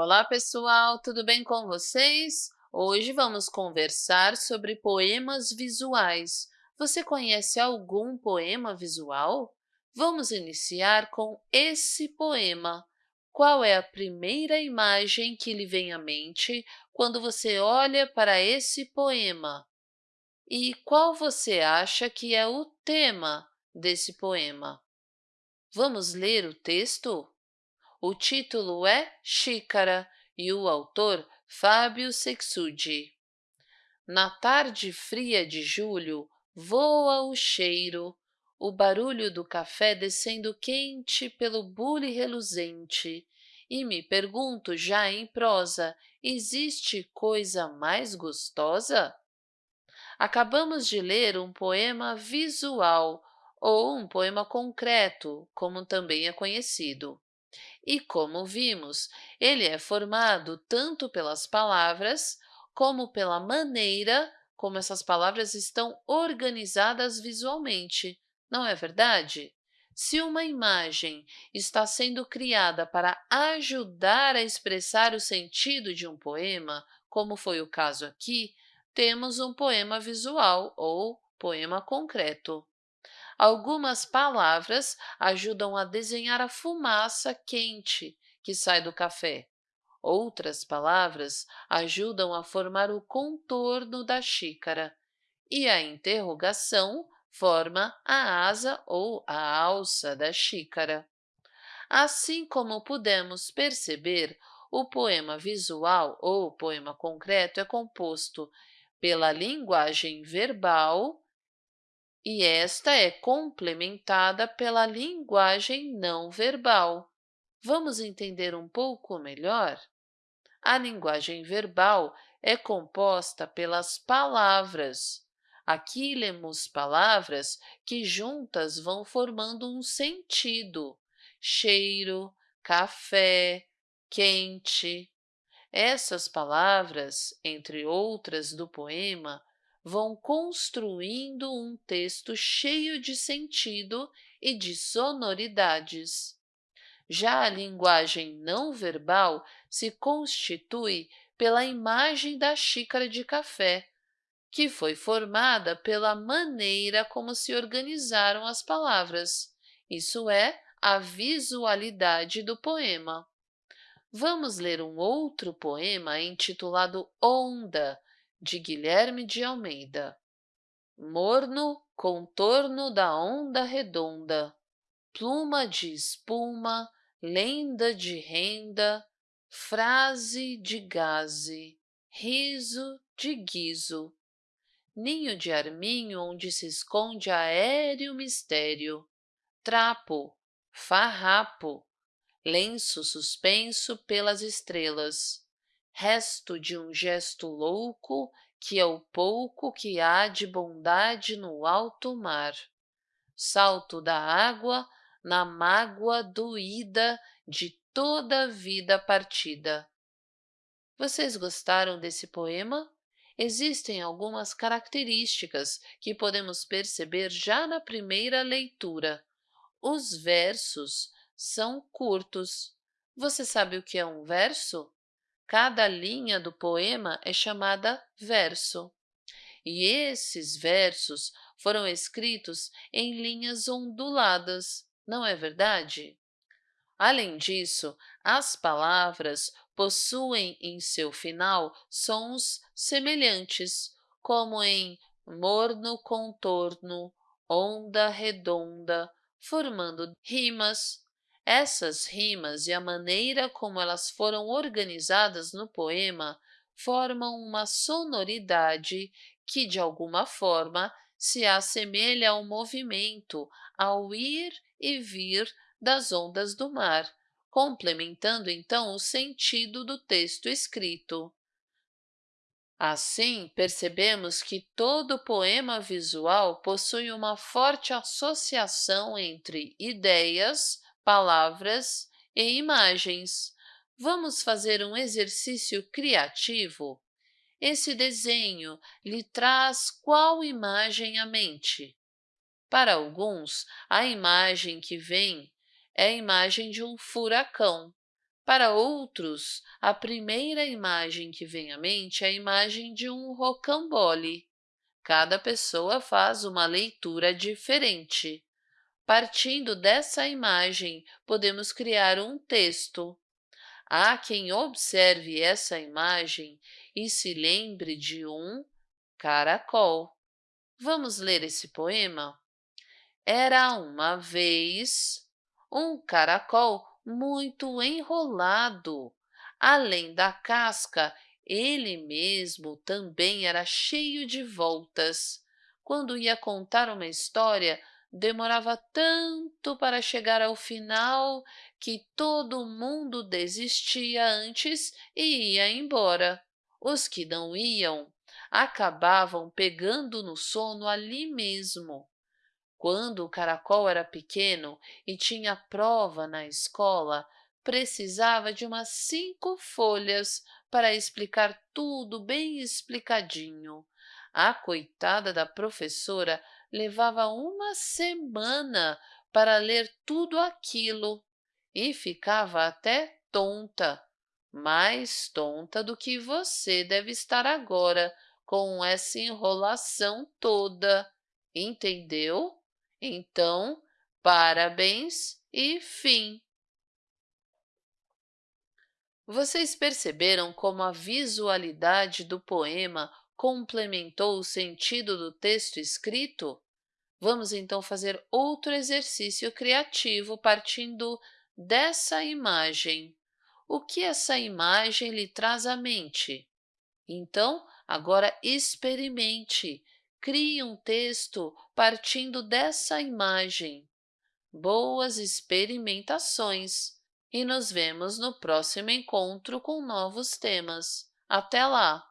Olá, pessoal! Tudo bem com vocês? Hoje vamos conversar sobre poemas visuais. Você conhece algum poema visual? Vamos iniciar com esse poema. Qual é a primeira imagem que lhe vem à mente quando você olha para esse poema? E qual você acha que é o tema desse poema? Vamos ler o texto? O título é Xícara e o autor Fábio Sexudi. Na tarde fria de julho, voa o cheiro, o barulho do café descendo quente pelo bule reluzente, e me pergunto já em prosa, existe coisa mais gostosa? Acabamos de ler um poema visual, ou um poema concreto, como também é conhecido. E, como vimos, ele é formado tanto pelas palavras, como pela maneira como essas palavras estão organizadas visualmente, não é verdade? Se uma imagem está sendo criada para ajudar a expressar o sentido de um poema, como foi o caso aqui, temos um poema visual ou poema concreto. Algumas palavras ajudam a desenhar a fumaça quente que sai do café. Outras palavras ajudam a formar o contorno da xícara. E a interrogação forma a asa ou a alça da xícara. Assim como pudemos perceber, o poema visual ou poema concreto é composto pela linguagem verbal, e esta é complementada pela linguagem não verbal. Vamos entender um pouco melhor? A linguagem verbal é composta pelas palavras. Aqui lemos palavras que juntas vão formando um sentido. Cheiro, café, quente. Essas palavras, entre outras do poema, vão construindo um texto cheio de sentido e de sonoridades. Já a linguagem não verbal se constitui pela imagem da xícara de café, que foi formada pela maneira como se organizaram as palavras, isso é, a visualidade do poema. Vamos ler um outro poema intitulado Onda, de Guilherme de Almeida. Morno contorno da onda redonda, pluma de espuma, lenda de renda, frase de gaze, riso de guiso, ninho de arminho onde se esconde aéreo mistério, trapo, farrapo, lenço suspenso pelas estrelas, resto de um gesto louco que é o pouco que há de bondade no alto mar. Salto da água na mágoa doída de toda a vida partida. Vocês gostaram desse poema? Existem algumas características que podemos perceber já na primeira leitura. Os versos são curtos. Você sabe o que é um verso? Cada linha do poema é chamada verso. E esses versos foram escritos em linhas onduladas, não é verdade? Além disso, as palavras possuem em seu final sons semelhantes, como em morno contorno, onda redonda, formando rimas, essas rimas e a maneira como elas foram organizadas no poema formam uma sonoridade que, de alguma forma, se assemelha ao movimento, ao ir e vir das ondas do mar, complementando então o sentido do texto escrito. Assim, percebemos que todo poema visual possui uma forte associação entre ideias, palavras e imagens. Vamos fazer um exercício criativo? Esse desenho lhe traz qual imagem à mente? Para alguns, a imagem que vem é a imagem de um furacão. Para outros, a primeira imagem que vem à mente é a imagem de um rocambole. Cada pessoa faz uma leitura diferente. Partindo dessa imagem, podemos criar um texto. Há quem observe essa imagem e se lembre de um caracol. Vamos ler esse poema? Era uma vez um caracol muito enrolado. Além da casca, ele mesmo também era cheio de voltas. Quando ia contar uma história, demorava tanto para chegar ao final que todo mundo desistia antes e ia embora. Os que não iam acabavam pegando no sono ali mesmo. Quando o caracol era pequeno e tinha prova na escola, precisava de umas cinco folhas para explicar tudo bem explicadinho. A coitada da professora levava uma semana para ler tudo aquilo e ficava até tonta, mais tonta do que você deve estar agora com essa enrolação toda, entendeu? Então, parabéns e fim. Vocês perceberam como a visualidade do poema complementou o sentido do texto escrito? Vamos então fazer outro exercício criativo partindo dessa imagem. O que essa imagem lhe traz à mente? Então, agora experimente Crie um texto partindo dessa imagem. Boas experimentações! E nos vemos no próximo encontro com novos temas. Até lá!